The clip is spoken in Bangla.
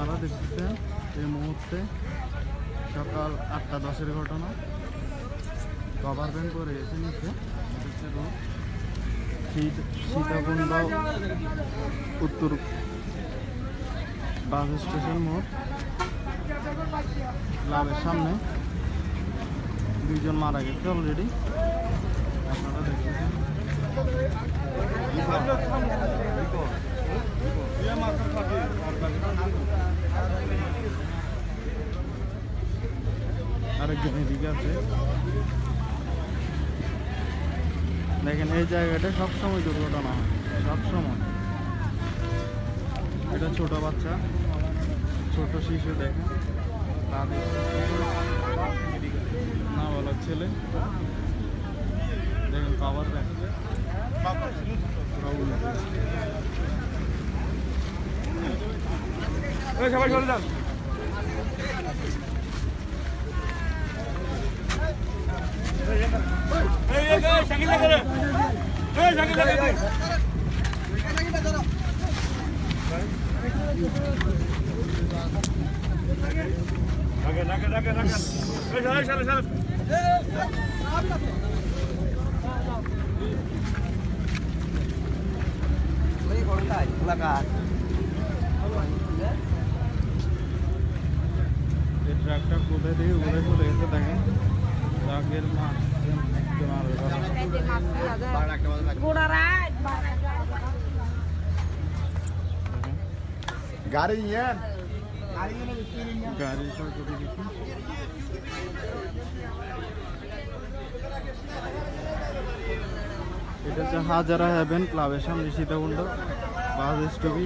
আপনারা দেখতেছেন এই মুহূর্তে সকাল আটটা, দশের ঘটনা। ব্যাংক করে এসে নিচ্ছে। সীতাকুণ্ড, উত্তর বাস স্টেশন মোড়, ক্লাবের সামনে। দুইজন মারা গেছে অলরেডি আপনারা দেখতেছেন। আরেকজন আছে। দেখেন, এই জায়গাটা সবসময় দুর্ঘটনা হয়, সবসময়। এটা ছোট বাচ্চা, ছোট শিশু, দেখেন। না বলার ছেলে। দেখেন পাওয়ার ব্যাংক সবাই চলে যান এই এই এই সাকিব লাগে রে এই সাকিব লাগে রে লাগে লাগে লাগে লাগে এই চলে চলে চলে এই ট্রাকটা কোথায় থেকে উড়ে চলে গেছে দেখেন। ট্রাকের মা করে দিচ্ছি এটা হচ্ছে হাজারা হ্যাভেন ক্লাবের সামনে সীতাকুণ্ড বাস স্টপি